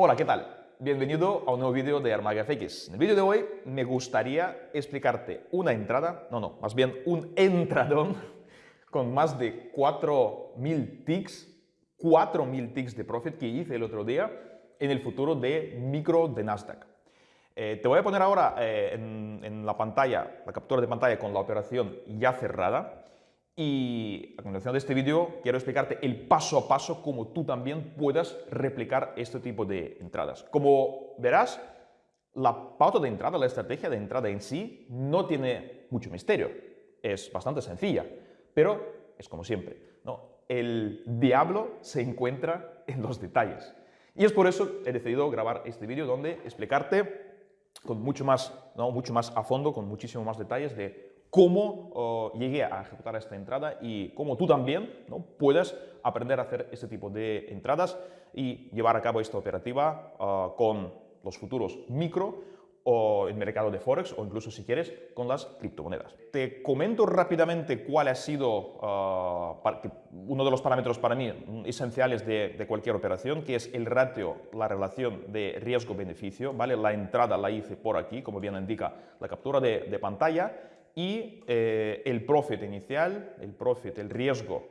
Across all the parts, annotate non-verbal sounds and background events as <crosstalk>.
Hola, ¿qué tal? Bienvenido a un nuevo vídeo de ArmagaFX. En el vídeo de hoy me gustaría explicarte una entrada, no, no, más bien un entradón <laughs> con más de 4.000 ticks, 4.000 ticks de profit que hice el otro día en el futuro de micro de Nasdaq. Eh, te voy a poner ahora eh, en la pantalla, la captura de pantalla con la operación ya cerrada y a continuación de este vídeo quiero explicarte el paso a paso cómo tú también puedas replicar este tipo de entradas. Como verás, la pauta de entrada, la estrategia de entrada en sí no tiene mucho misterio. Es bastante sencilla, pero es como siempre. ¿no? El diablo se encuentra en los detalles. Y es por eso he decidido grabar este vídeo donde explicarte con mucho más, ¿no? mucho más a fondo, con muchísimo más detalles de cómo oh, llegué a ejecutar esta entrada y cómo tú también ¿no? puedes aprender a hacer este tipo de entradas y llevar a cabo esta operativa ah, con los futuros micro o el mercado de Forex o incluso si quieres con las criptomonedas. Te comento rápidamente cuál ha sido ah, uno de los parámetros para mí esenciales de, cualquier operación, que es el ratio, la relación de riesgo-beneficio. ¿vale? La entrada la hice por aquí, como bien indica la captura de, de pantalla y eh, el profit inicial, el profit, el riesgo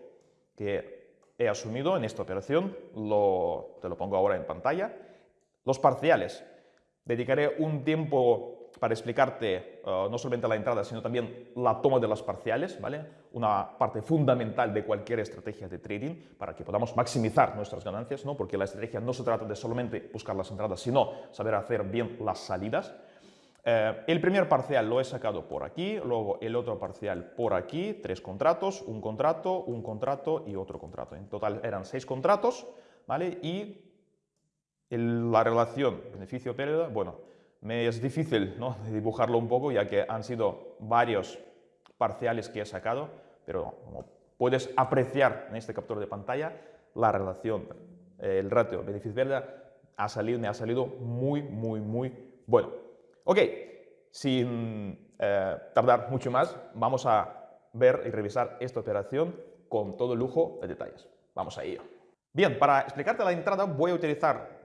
que he asumido en esta operación, lo, te lo pongo ahora en pantalla. Los parciales, dedicaré un tiempo para explicarte eh, no solamente la entrada, sino también la toma de las parciales, ¿vale? Una parte fundamental de cualquier estrategia de trading para que podamos maximizar nuestras ganancias, ¿no? Porque la estrategia no se trata de solamente buscar las entradas, sino saber hacer bien las salidas. Eh, el primer parcial lo he sacado por aquí, luego el otro parcial por aquí, tres contratos, un contrato, un contrato y otro contrato. En total eran seis contratos, ¿vale? Y la relación beneficio-pérdida, bueno, me es difícil ¿no? <laughs> dibujarlo un poco ya que han sido varios parciales que he sacado, pero como puedes apreciar en este captura de pantalla, la relación, el ratio beneficio-pérdida me ha salido muy, muy, muy bueno. Ok, sin eh, tardar mucho más, vamos a ver y revisar esta operación con todo lujo de detalles. Vamos a ello. Bien, para explicarte la entrada voy a utilizar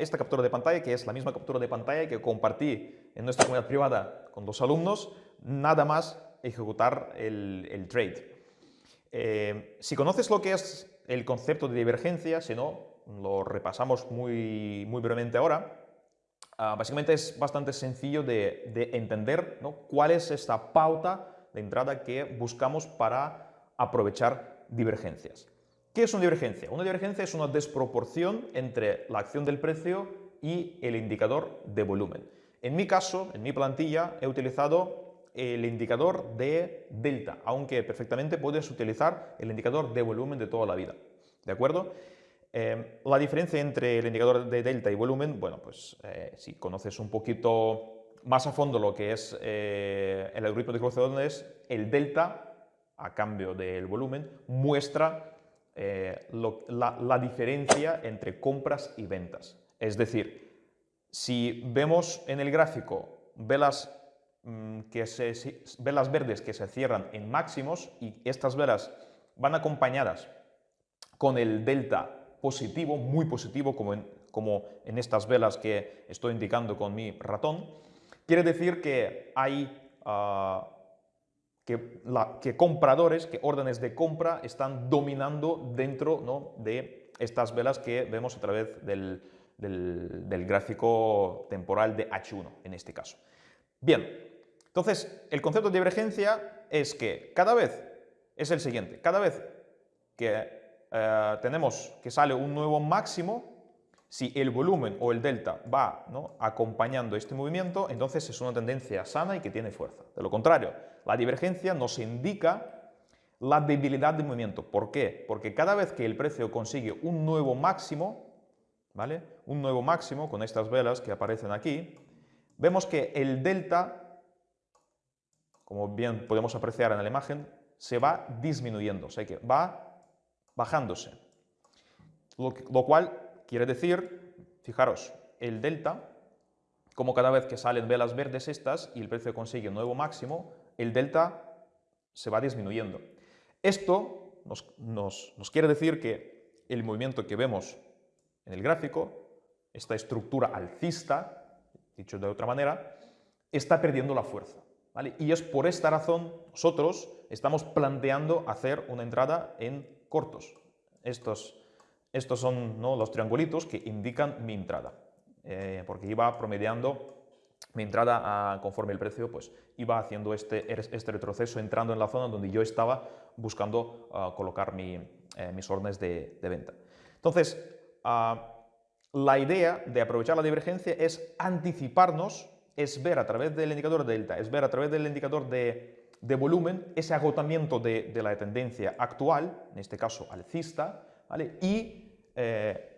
esta captura de pantalla, que es la misma captura de pantalla que compartí en nuestra comunidad privada con dos alumnos, nada más ejecutar el, trade. Eh, si conoces lo que es el concepto de divergencia, si no, lo repasamos muy, muy brevemente ahora, Ah, básicamente es bastante sencillo de, entender cuál es esta pauta de entrada que buscamos para aprovechar divergencias. ¿Qué es una divergencia? Una divergencia es una desproporción entre la acción del precio y el indicador de volumen. En mi caso, en mi plantilla, he utilizado el indicador de delta, aunque perfectamente puedes utilizar el indicador de volumen de toda la vida. ¿De acuerdo? Em, la diferencia entre el indicador de delta y volumen, bueno, pues eh, si conoces un poquito más a fondo lo que es eh, el algoritmo de cruce el delta, a cambio del volumen, muestra eh, la, diferencia entre compras y ventas. Es decir, si vemos en el gráfico velas, mm, que velas verdes que se cierran en máximos y estas velas van acompañadas con el delta positivo, muy positivo, como en, como en estas velas que estoy indicando con mi ratón, quiere decir que hay ah, que, que, compradores, que órdenes de compra están dominando dentro ¿no? de estas velas que vemos a través del, del, del, gráfico temporal de H1 en este caso. Bien, entonces el concepto de divergencia es que cada vez es el siguiente, cada vez que eh, tenemos que sale un nuevo máximo, si el volumen o el delta va acompañando este movimiento, entonces es una tendencia sana y que tiene fuerza. De lo contrario, la divergencia nos indica la debilidad del movimiento. ¿Por qué? Porque cada vez que el precio consigue un nuevo máximo, ¿vale? Un nuevo máximo con estas velas que aparecen aquí, vemos que el delta, como bien podemos apreciar en la imagen, se va disminuyendo, o sea que va bajándose. Lo, cual quiere decir, fijaros, el delta, como cada vez que salen velas verdes estas y el precio consigue un nuevo máximo, el delta se va disminuyendo. Esto nos, quiere decir que el movimiento que vemos en el gráfico esta estructura alcista, dicho de otra manera, está perdiendo la fuerza. ¿vale? Y es por esta razón nosotros estamos planteando hacer una entrada en cortos. Estos, estos son los triangulitos que indican mi entrada, eh, porque iba promediando mi entrada conforme el precio pues, iba haciendo este, este retroceso, entrando en la zona donde yo estaba buscando ah, colocar eh, mis órdenes de, venta. Entonces, ah, la idea de aprovechar la divergencia es anticiparnos, es ver a través del indicador delta, es ver a través del indicador de, volumen ese agotamiento de, la tendencia actual, en este caso alcista, ¿vale? y eh,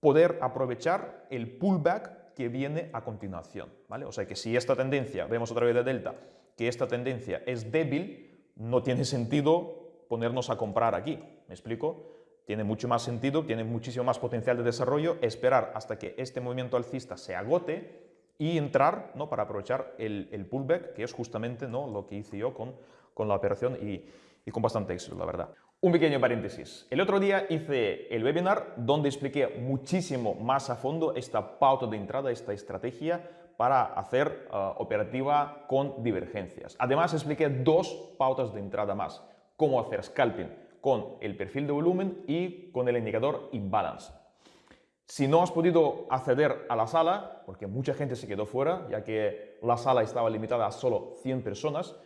poder aprovechar el pullback que viene a continuación. ¿vale? O sea que si esta tendencia, vemos a través de delta, que esta tendencia es débil, no tiene sentido ponernos a comprar aquí. ¿Me explico? Tiene mucho más sentido, tiene muchísimo más potencial de desarrollo esperar hasta que este movimiento alcista se agote y entrar ¿no? para aprovechar el, pullback, que es justamente ¿no? lo que hice yo con, con la operación y, y con bastante éxito, la verdad. Un pequeño paréntesis. El otro día hice el webinar donde expliqué muchísimo más a fondo esta pauta de entrada, esta estrategia para hacer uh, operativa con divergencias. Además expliqué dos pautas de entrada más. Cómo hacer scalping con el perfil de volumen y con el indicador imbalance. Si no has podido acceder a la sala, porque mucha gente se quedó fuera, ya que la sala estaba limitada a solo 100 personas,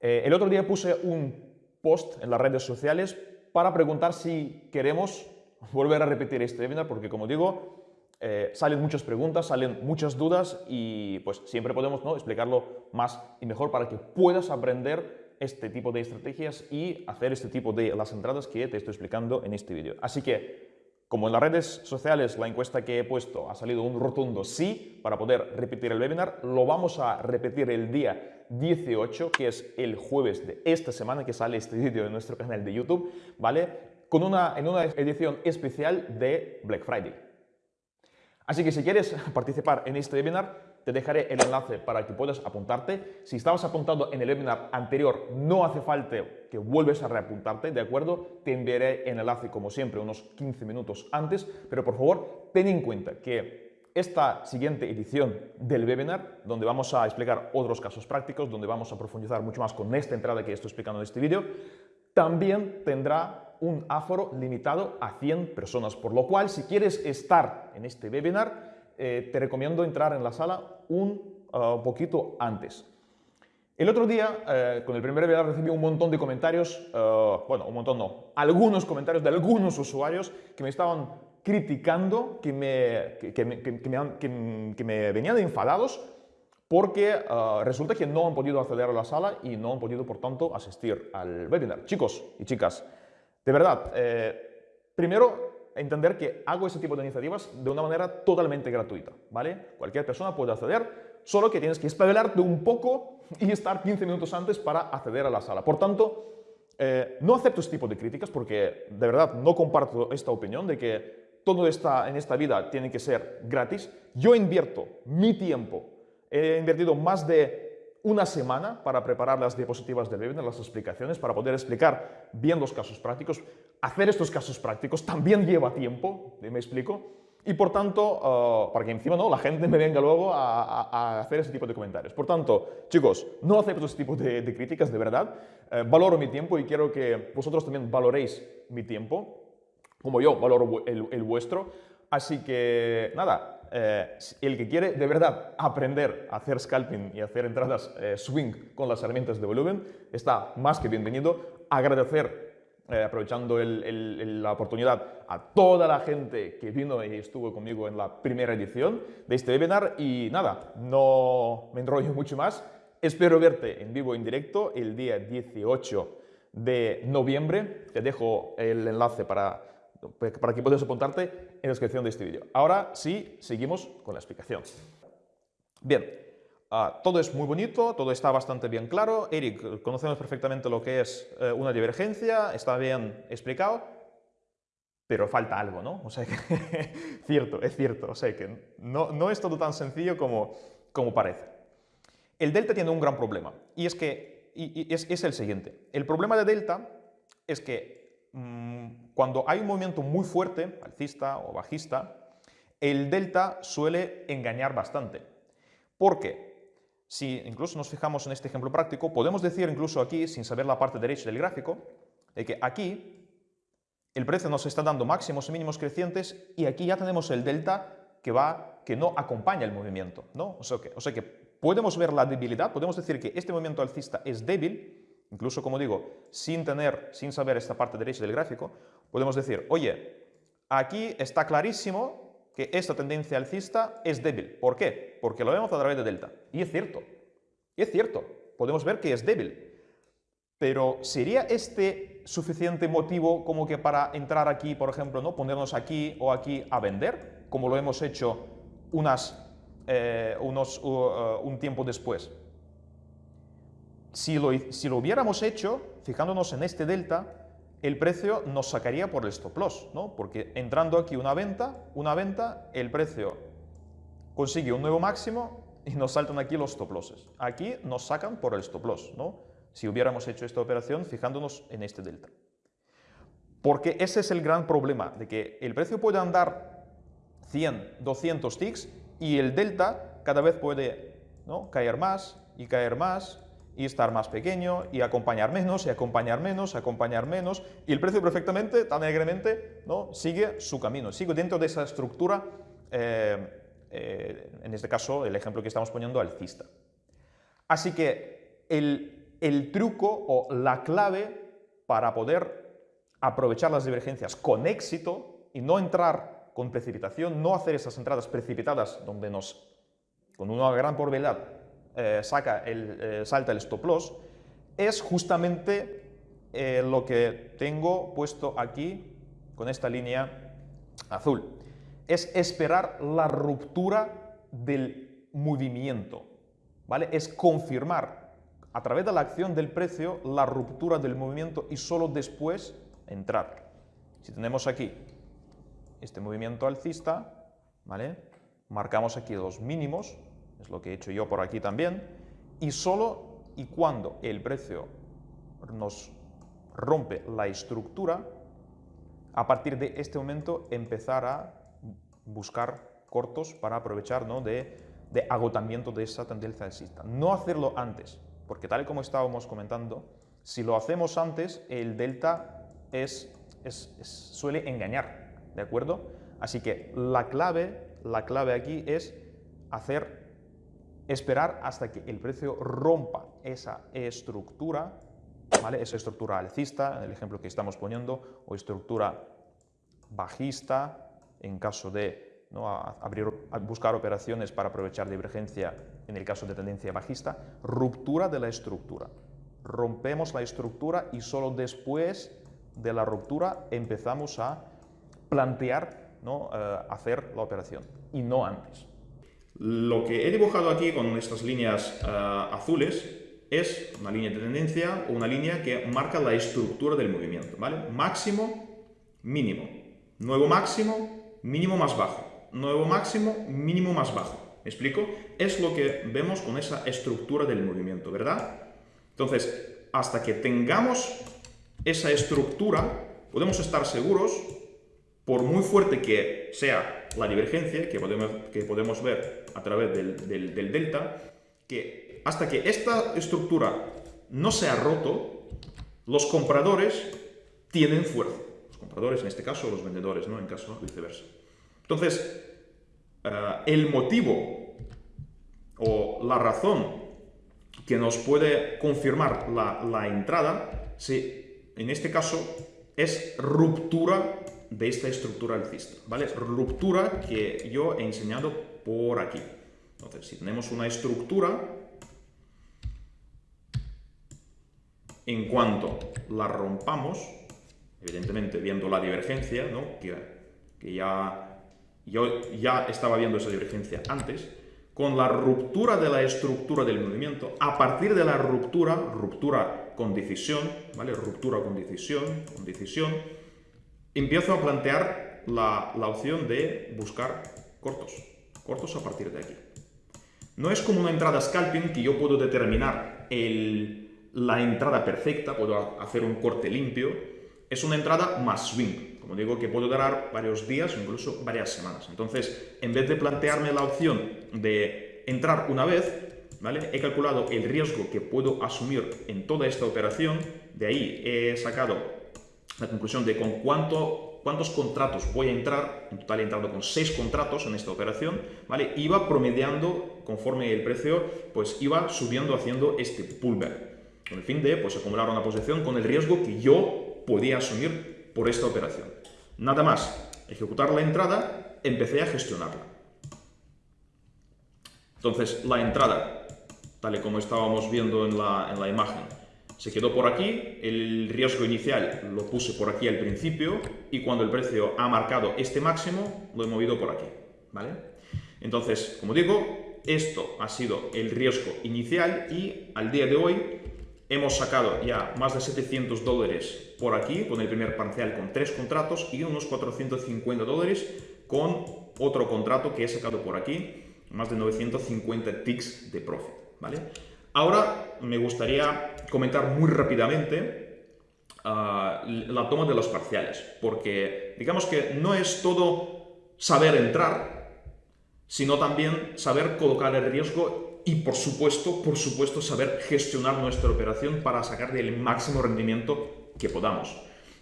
eh, el otro día puse un post en las redes sociales para preguntar si queremos <laughs> volver a repetir este webinar, porque como digo, eh, salen muchas preguntas, salen muchas dudas y pues siempre podemos ¿no? explicarlo más y mejor para que puedas aprender este tipo de estrategias y hacer este tipo de las entradas que te estoy explicando en este vídeo. Así que, como en las redes sociales la encuesta que he puesto ha salido un rotundo sí para poder repetir el webinar, lo vamos a repetir el día 18, que es el jueves de esta semana que sale este <laughs> vídeo en nuestro canal de YouTube, ¿vale? Con una, en una edición especial de Black Friday. Así que si quieres <laughs> participar en este webinar, te dejaré el enlace para que puedas apuntarte. Si estabas apuntado en el webinar anterior, no hace falta que vuelves a reapuntarte, ¿de acuerdo? Te enviaré el enlace, como siempre, unos 15 minutos antes, pero por favor, ten en cuenta que esta siguiente edición del webinar, donde vamos a explicar otros casos prácticos, donde vamos a profundizar mucho más con esta entrada que estoy explicando en este vídeo, también tendrá un aforo limitado a 100 personas, por lo cual si quieres estar en este webinar, eh, te recomiendo entrar en la sala un ah, poquito antes. El otro día, eh, con el primer webinar, recibí un montón de comentarios, ah, bueno, un montón no, algunos comentarios de algunos usuarios que me estaban criticando, que me, que, me, venían enfadados porque ah, resulta que no han podido acceder a la sala y no han podido, por tanto, asistir al webinar. Chicos y chicas, de verdad, eh, primero entender que hago ese tipo de iniciativas de una manera totalmente gratuita, ¿vale? Cualquier persona puede acceder, solo que tienes que espabilarte un poco y estar 15 minutos antes para acceder a la sala. Por tanto, eh, no acepto este tipo de críticas porque de verdad no comparto esta opinión de que todo esta, en esta vida tiene que ser gratis. Yo invierto mi tiempo, he invertido más de una semana para preparar las diapositivas del webinar, las explicaciones, para poder explicar bien los casos prácticos. Hacer estos casos prácticos también lleva tiempo, ¿me explico? Y por tanto, uh, para que encima no, la gente me venga luego a, hacer ese tipo de comentarios. Por tanto, chicos, no acepto ese tipo de, críticas, de verdad. Eh, valoro mi tiempo y quiero que vosotros también valoréis mi tiempo, como yo valoro el vuestro. Así que, nada, eh, el que quiere de verdad aprender a hacer scalping y hacer entradas eh, swing con las herramientas de volumen, está más que bienvenido. Agradecer, eh, aprovechando la oportunidad, a toda la gente que vino y estuvo conmigo en la primera edición de este webinar. Y nada, no me enrollo mucho más. Espero verte en vivo en directo el día 18 de noviembre. Te dejo el enlace para para que puedas apuntarte en la descripción de este vídeo. Ahora sí, seguimos con la explicación. Bien, ah, todo es muy bonito, todo está bastante bien claro. Eric, conocemos perfectamente lo que es eh, una divergencia, está bien explicado, pero falta algo, ¿no? O sea que, <laughs> cierto, es cierto, o sea que no, no es todo tan sencillo como, como parece. El delta tiene un gran problema, y es que es, es el siguiente. El problema de delta es que Mm, cuando hay un movimiento muy fuerte, alcista o bajista, el delta suele engañar bastante. ¿Por qué? Si incluso nos fijamos en este ejemplo práctico, podemos decir incluso aquí, sin saber la parte derecha del gráfico, de que aquí el precio nos está dando máximos y mínimos crecientes y aquí ya tenemos el delta que, va, que no acompaña el movimiento. ¿no? O, sea que, o sea que podemos ver la debilidad, podemos decir que este movimiento alcista es débil, incluso como digo, sin tener, sin saber esta parte derecha del gráfico, podemos decir, oye, aquí está clarísimo que esta tendencia alcista es débil. ¿Por qué? Porque lo vemos a través de delta. Y es cierto, es cierto, podemos ver que es débil. Pero ¿sería este suficiente motivo como que para entrar aquí, por ejemplo, ¿no? ponernos aquí o aquí a vender, como lo hemos hecho unas, eh, unos, uh, un tiempo después? Si lo, si lo hubiéramos hecho, fijándonos en este delta, el precio nos sacaría por el stop loss, ¿no? Porque entrando aquí una venta, una venta, el precio consigue un nuevo máximo y nos saltan aquí los stop losses. Aquí nos sacan por el stop loss, ¿no? Si hubiéramos hecho esta operación fijándonos en este delta. Porque ese es el gran problema, de que el precio puede andar 100, 200 ticks y el delta cada vez puede caer más y caer más y estar más pequeño y acompañar menos y acompañar menos, acompañar menos y el precio perfectamente, tan alegremente, ¿no? sigue su camino, sigue dentro de esa estructura, eh, eh, en este caso el ejemplo que estamos poniendo alcista. Así que el, el truco o la clave para poder aprovechar las divergencias con éxito y no entrar con precipitación, no hacer esas entradas precipitadas donde nos, con una gran probabilidad, eh, saca el, eh, salta el stop loss, es justamente eh, lo que tengo puesto aquí con esta línea azul. Es esperar la ruptura del movimiento, ¿vale? Es confirmar a través de la acción del precio la ruptura del movimiento y solo después entrar. Si tenemos aquí este movimiento alcista, ¿vale? Marcamos aquí los mínimos, es lo que he hecho yo por aquí también, y solo y cuando el precio nos rompe la estructura, a partir de este momento empezar a buscar cortos para aprovechar ¿no? de, de, agotamiento de esa tendencia alcista. No hacerlo antes, porque tal y como estábamos comentando, si lo hacemos antes, el delta es, es, suele engañar, ¿de acuerdo? Así que la clave, la clave aquí es hacer esperar hasta que el precio rompa esa estructura, ¿vale? esa estructura alcista, en el ejemplo que estamos poniendo, o estructura bajista, en caso de ¿no? abrir, buscar operaciones para aprovechar divergencia en el caso de tendencia bajista, ruptura de la estructura. Rompemos la estructura y solo después de la ruptura empezamos a plantear ¿no? Eh, hacer la operación y no antes. Lo que he dibujado aquí con estas líneas eh, azules es una línea de tendencia o una línea que marca la estructura del movimiento, ¿vale? Máximo, mínimo. Nuevo máximo, mínimo más bajo. Nuevo máximo, mínimo más bajo. ¿Me explico? Es lo que vemos con esa estructura del movimiento, ¿verdad? Entonces, hasta que tengamos esa estructura, podemos estar seguros, por muy fuerte que sea la divergencia que podemos, que podemos ver a través del, delta, que hasta que esta estructura no se ha roto, los compradores tienen fuerza. Los compradores, en este caso, los vendedores, ¿no? En caso viceversa. Entonces, eh, el motivo o la razón que nos puede confirmar la, la entrada, si, en este caso, es ruptura de esta estructura alcista, ¿vale? Ruptura que yo he enseñado por aquí. Entonces, si tenemos una estructura, en cuanto la rompamos, evidentemente viendo la divergencia, ¿no? que, que ya, yo ya estaba viendo esa divergencia antes, con la ruptura de la estructura del movimiento, a partir de la ruptura, ruptura con decisión, ¿vale? Ruptura con decisión, con decisión, empiezo a plantear la, opción de buscar cortos, cortos a partir de aquí. No es como una entrada scalping que yo puedo determinar la entrada perfecta, puedo hacer un corte limpio, es una entrada más swing. como digo, que puede durar varios días incluso varias semanas. Entonces, en vez de plantearme la opción de entrar una vez. He calculado el riesgo que puedo asumir en toda esta operación, de ahí he sacado la conclusión de con cuánto, cuántos contratos voy a entrar, en total he con seis contratos en esta operación, ¿vale? Iba promediando conforme el precio, pues iba subiendo haciendo este pullback, con el fin de pues, acumular una posición con el riesgo que yo podía asumir por esta operación. Nada más, ejecutar la entrada, empecé a gestionarla. Entonces, la entrada, tal y como estábamos viendo en la, en la imagen, se quedó por aquí, el riesgo inicial lo puse por aquí al principio y cuando el precio ha marcado este máximo, lo he movido por aquí, ¿vale? Entonces, como digo, esto ha sido el riesgo inicial y al día de hoy hemos sacado ya más de 700 dólares por aquí con el primer parcial con tres contratos y unos 450 dólares con otro contrato que he sacado por aquí, más de 950 ticks de profit, ¿vale? Ahora me gustaría comentar muy rápidamente uh, la toma de los parciales, porque digamos que no es todo saber entrar, sino también saber colocar el riesgo y por supuesto, por supuesto, saber gestionar nuestra operación para sacar el máximo rendimiento que podamos.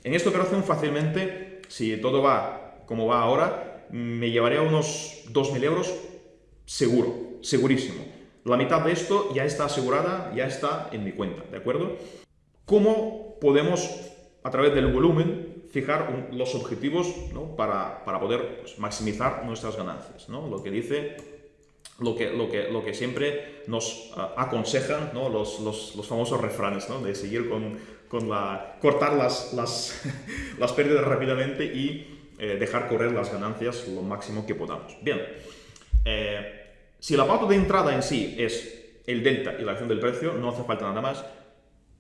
En esta operación fácilmente, si todo va como va ahora, me llevaría unos 2.000 euros seguro, segurísimo. La mitad de esto ya está asegurada, ya está en mi cuenta, ¿de acuerdo? ¿Cómo podemos, a través del volumen, fijar los objetivos para, poder pues, maximizar nuestras ganancias? ¿no? Lo que dice lo que, lo que, lo que siempre nos uh, aconsejan ¿no? los, los, los, famosos refranes, ¿no? de seguir con, con, la... cortar las, las, <laughs> las pérdidas rápidamente y eh, dejar correr las ganancias lo máximo que podamos. Bien, eh, si la pauta de entrada en sí es el delta y la acción del precio, no hace falta nada más.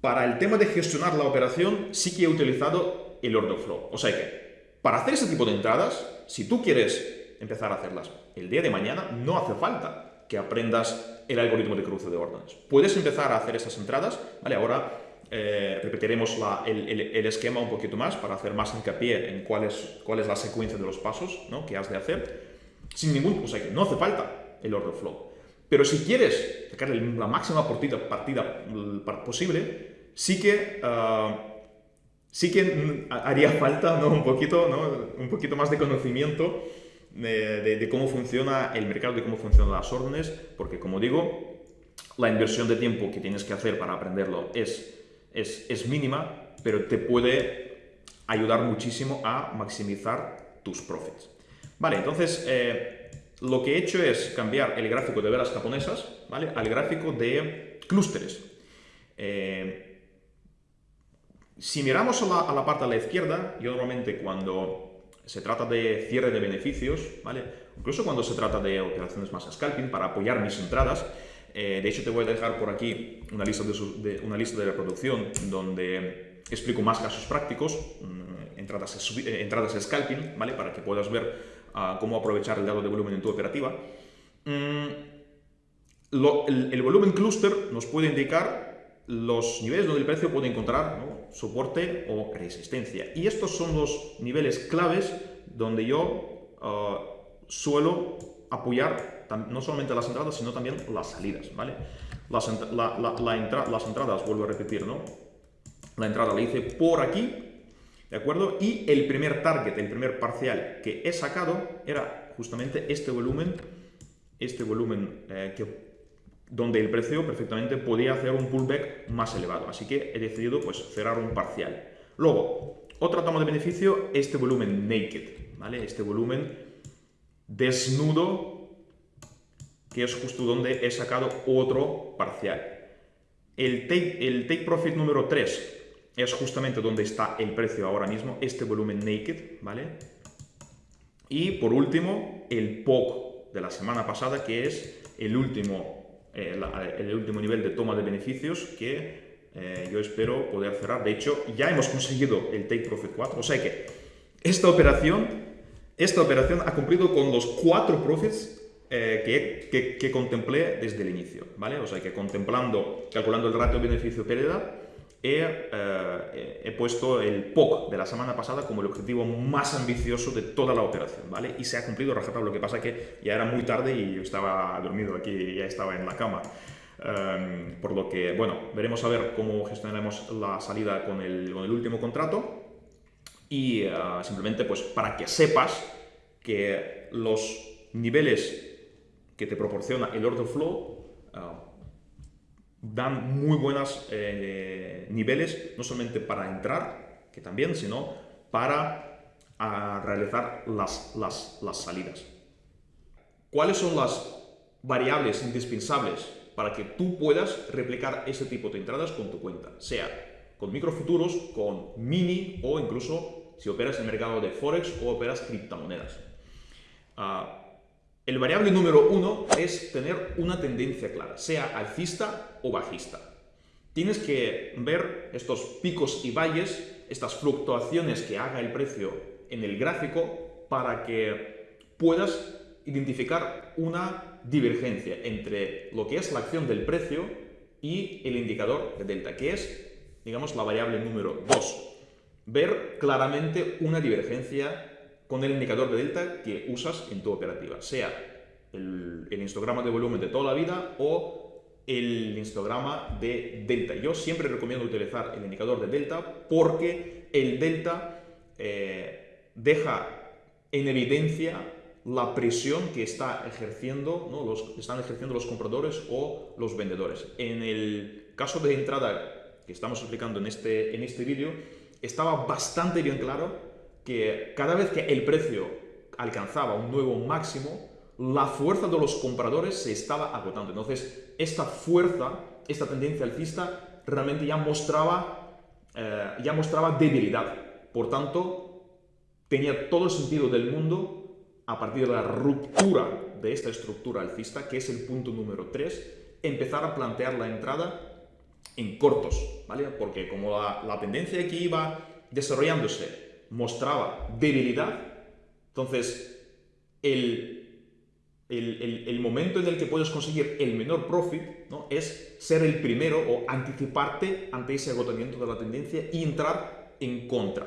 Para el tema de gestionar la operación, sí que he utilizado el order flow. O sea que, para hacer ese tipo de entradas, si tú quieres empezar a hacerlas el día de mañana, no hace falta que aprendas el algoritmo de cruce de órdenes. Puedes empezar a hacer esas entradas, ¿vale? Ahora eh, repetiremos el, esquema un poquito más para hacer más hincapié en cuál es, cuál es la secuencia de los pasos ¿no? que has de hacer. Sin ningún, o sea que no hace falta el order flow. Pero si quieres sacar la máxima partida, partida mm, posible, sí que, ah, sí que mm, haría falta ¿no? un, poquito, ¿no? un poquito más de conocimiento de, cómo funciona el mercado, de cómo funcionan las órdenes, porque como digo, la inversión de tiempo que tienes que hacer para aprenderlo es, es, es mínima, pero te puede ayudar muchísimo a maximizar tus profits. Vale, entonces... Eh, lo que he hecho es cambiar el gráfico de velas japonesas ¿vale? al gráfico de clústeres. Eh, si miramos a la, parte a la izquierda, yo normalmente cuando se trata de cierre de beneficios, ¿vale? incluso cuando se trata de operaciones más scalping para apoyar mis entradas, eh, de hecho te voy a dejar por aquí una lista de, una lista de reproducción donde explico más casos prácticos, mm, entradas, eh, entradas scalping, ¿vale? para que puedas ver cómo aprovechar el dado de volumen en tu operativa. Mm, el, volumen cluster nos puede indicar los niveles donde el precio puede encontrar soporte o resistencia. Y estos son los niveles claves donde yo ah, suelo apoyar no solamente las entradas, sino también las salidas. ¿vale? Las, las entradas, vuelvo a repetir, ¿no? la entrada la hice por aquí, ¿De acuerdo? Y el primer target, el primer parcial que he sacado era justamente este volumen, este volumen eh, que, donde el precio perfectamente podía hacer un pullback más elevado. Así que he decidido pues, cerrar un parcial. Luego, otra toma de beneficio, este volumen naked, ¿vale? Este volumen desnudo, que es justo donde he sacado otro parcial. El take, el take profit número 3 es justamente donde está el precio ahora mismo, este volumen naked, ¿vale? Y por último, el POC de la semana pasada, que es el último, eh, el último nivel de toma de beneficios que eh, yo espero poder cerrar. De hecho, ya hemos conseguido el Take Profit 4, o sea que esta operación, esta operación ha cumplido con los cuatro profits eh, que, que, que, contemplé desde el inicio, ¿vale? O sea que contemplando, calculando el ratio beneficio-pérdida, he, he, puesto el POC de la semana pasada como el objetivo más ambicioso de toda la operación, ¿vale? Y se ha cumplido rajatabla, lo que pasa que ya era muy tarde y estaba dormido aquí, ya estaba en la cama. Um, por lo que, bueno, veremos a ver cómo gestionaremos la salida con el, último contrato y uh, simplemente pues para que sepas que los niveles que te proporciona el order flow uh, dan muy buenos eh, niveles, no solamente para entrar, que también, sino para a realizar las, las, salidas. ¿Cuáles son las variables indispensables para que tú puedas replicar ese tipo de entradas con tu cuenta? Sea con microfuturos, con mini o incluso si operas en el mercado de Forex o operas criptomonedas. Uh, el variable número uno es tener una tendencia clara, sea alcista o bajista. Tienes que ver estos picos y valles, estas fluctuaciones que haga el precio en el gráfico para que puedas identificar una divergencia entre lo que es la acción del precio y el indicador de delta, que es, digamos, la variable número 2. Ver claramente una divergencia con el indicador de delta que usas en tu operativa, sea el, histograma de volumen de toda la vida o el histograma de delta. Yo siempre recomiendo utilizar el indicador de delta porque el delta eh, deja en evidencia la presión que está ejerciendo, ¿no? están ejerciendo los compradores o los vendedores. En el caso de entrada que estamos explicando en este, en este vídeo, estaba bastante bien claro que cada vez que el precio alcanzaba un nuevo máximo, la fuerza de los compradores se estaba agotando. Entonces, esta fuerza, esta tendencia alcista, realmente ya mostraba, eh, ya mostraba debilidad. Por tanto, tenía todo el sentido del mundo, a partir de la ruptura de esta estructura alcista, que es el punto número 3, empezar a plantear la entrada en cortos, ¿vale? Porque como la, la tendencia aquí iba desarrollándose mostraba debilidad, entonces el, el, el, momento en el que puedes conseguir el menor profit ¿no? es ser el primero o anticiparte ante ese agotamiento de la tendencia y entrar en contra.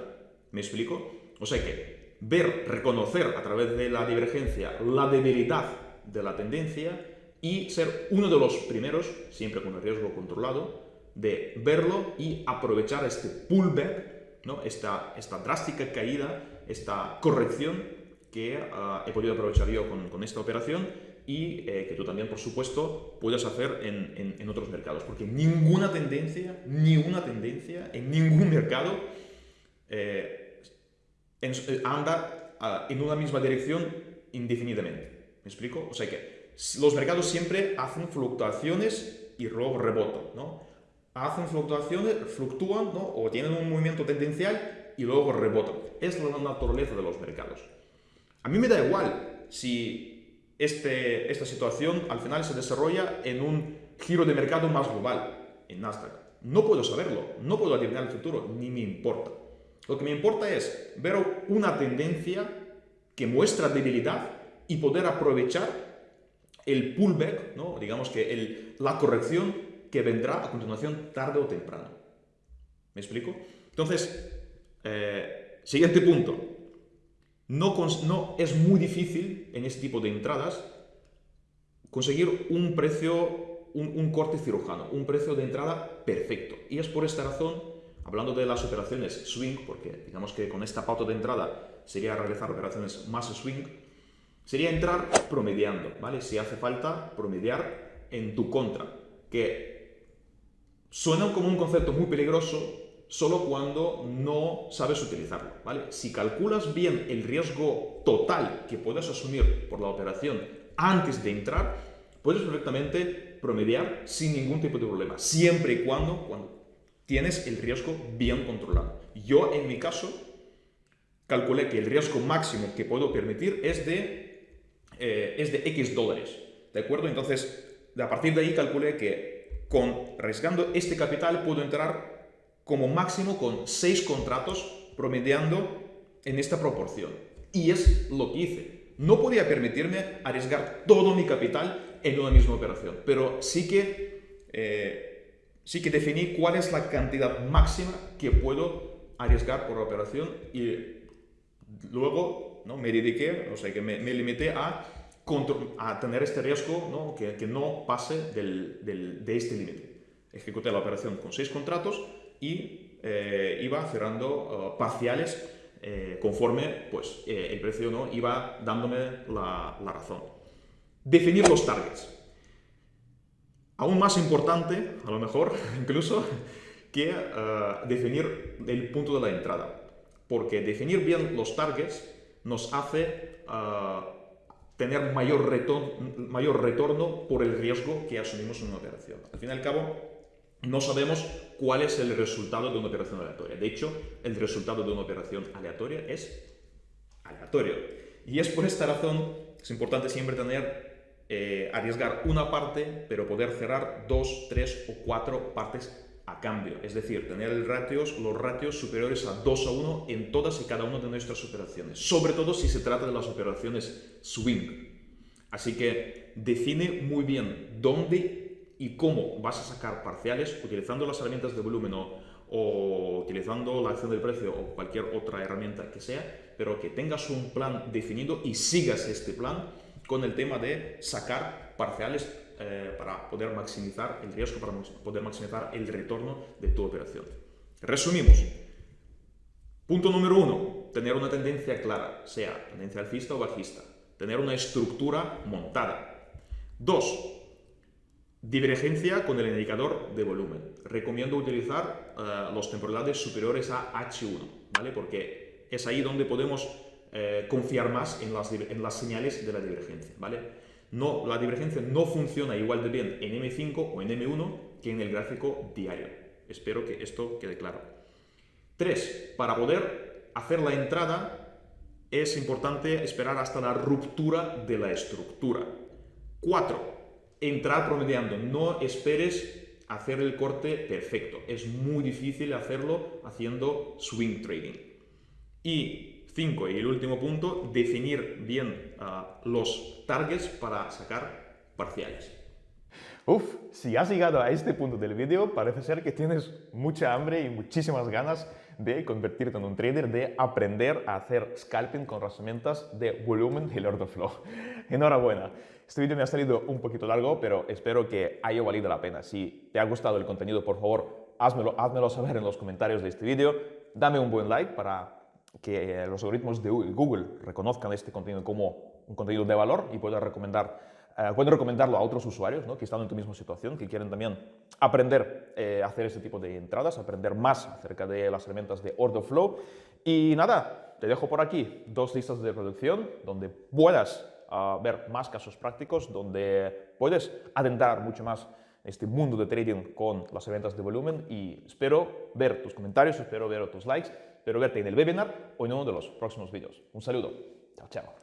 ¿Me explico? O sea que ver, reconocer a través de la divergencia la debilidad de la tendencia y ser uno de los primeros, siempre con el riesgo controlado, de verlo y aprovechar este pullback ¿no? esta, esta drástica caída, esta corrección que uh, he podido aprovechar yo con, con esta operación y eh, que tú también, por supuesto, puedes hacer en, en, otros mercados. Porque ninguna tendencia, ni una tendencia en ningún mercado eh, en, eh, anda uh, en una misma dirección indefinidamente. ¿Me explico? O sea que los mercados siempre hacen fluctuaciones y luego rebotan, ¿no? Hacen fluctuaciones, fluctúan ¿no? o tienen un movimiento tendencial y luego rebotan. Es la naturaleza de los mercados. A mí me da igual si este, esta situación al final se desarrolla en un giro de mercado más global, en Nasdaq. No puedo saberlo, no puedo adivinar el futuro, ni me importa. Lo que me importa es ver una tendencia que muestra debilidad y poder aprovechar el pullback, ¿no? digamos que el, la corrección que vendrá a continuación tarde o temprano. ¿Me explico? Entonces, eh, siguiente punto. No, es muy difícil en este tipo de entradas conseguir un precio, un, corte cirujano, un precio de entrada perfecto. Y es por esta razón, hablando de las operaciones swing, porque digamos que con esta pauta de entrada sería realizar operaciones más swing, sería entrar promediando, ¿vale? Si hace falta promediar en tu contra, que Suena como un concepto muy peligroso solo cuando no sabes utilizarlo, ¿vale? Si calculas bien el riesgo total que puedes asumir por la operación antes de entrar, puedes perfectamente promediar sin ningún tipo de problema, siempre y cuando, cuando tienes el riesgo bien controlado. Yo, en mi caso, calculé que el riesgo máximo que puedo permitir es de, eh, es de X dólares, ¿de acuerdo? Entonces, a partir de ahí calculé que con, arriesgando este capital puedo entrar como máximo con 6 contratos promediando en esta proporción. Y es lo que hice. No podía permitirme arriesgar todo mi capital en una misma operación, pero sí que eh, sí que definí cuál es la cantidad máxima que puedo arriesgar por operación y luego ¿no? me dediqué, o sea, que me, limité a, a, tener este riesgo ¿no? Que, que, no pase del, del, de este límite. Ejecuté la operación con seis contratos y eh, iba cerrando uh, parciales eh, conforme pues, eh, el precio ¿no? iba dándome la, la razón. Definir los targets. Aún más importante, a lo mejor, <laughs> incluso, que uh, definir el punto de la entrada. Porque definir bien los targets nos hace uh, tener mayor retorno, mayor retorno por el riesgo que asumimos en una operación. Al fin y al cabo, no sabemos cuál es el resultado de una operación aleatoria. De hecho, el resultado de una operación aleatoria es aleatorio. Y es por esta razón que es importante siempre tener, eh, arriesgar una parte, pero poder cerrar dos, tres o cuatro partes a cambio. Es decir, tener los ratios superiores a 2 a 1 en todas y cada una de nuestras operaciones. Sobre todo si se trata de las operaciones swing. Así que define muy bien dónde y cómo vas a sacar parciales utilizando las herramientas de volumen o, utilizando la acción del precio o cualquier otra herramienta que sea, pero que tengas un plan definido y sigas este plan con el tema de sacar parciales eh, para poder maximizar el riesgo, para poder maximizar el retorno de tu operación. Resumimos. Punto número uno, tener una tendencia clara, sea tendencia alcista o bajista. Tener una estructura montada. Dos, Divergencia con el indicador de volumen. Recomiendo utilizar eh, los temporales superiores a H1, ¿vale? Porque es ahí donde podemos eh, confiar más en las, en las, señales de la divergencia, ¿vale? No, la divergencia no funciona igual de bien en M5 o en M1 que en el gráfico diario. Espero que esto quede claro. 3. Para poder hacer la entrada es importante esperar hasta la ruptura de la estructura. 4 entrar promediando. No esperes hacer el corte perfecto. Es muy difícil hacerlo haciendo swing trading. Y cinco, y el último punto, definir bien uh, los targets para sacar parciales. Uf, si has llegado a este punto del vídeo, parece ser que tienes mucha hambre y muchísimas ganas de convertirte en un trader, de aprender a hacer scalping con herramientas de volumen y order flow. <laughs> Enhorabuena. Este vídeo me ha salido un poquito largo, pero espero que haya valido la pena. Si te ha gustado el contenido, por favor, házmelo, házmelo saber en los comentarios de este vídeo. Dame un buen like para que los algoritmos de Google reconozcan este contenido como un contenido de valor y pueda recomendar, eh, recomendarlo a otros usuarios ¿no? que están en tu misma situación, que quieren también aprender eh, a hacer este tipo de entradas, aprender más acerca de las herramientas de order flow. Y nada, te dejo por aquí dos listas de producción donde puedas a ver más casos prácticos donde puedes adentrar mucho más este mundo de trading con las herramientas de volumen y espero ver tus comentarios, espero ver tus likes, espero verte en el webinar o en uno de los próximos vídeos. Un saludo. Chao, chao.